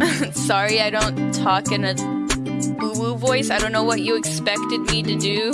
Sorry, I don't talk in a boo boo voice. I don't know what you expected me to do.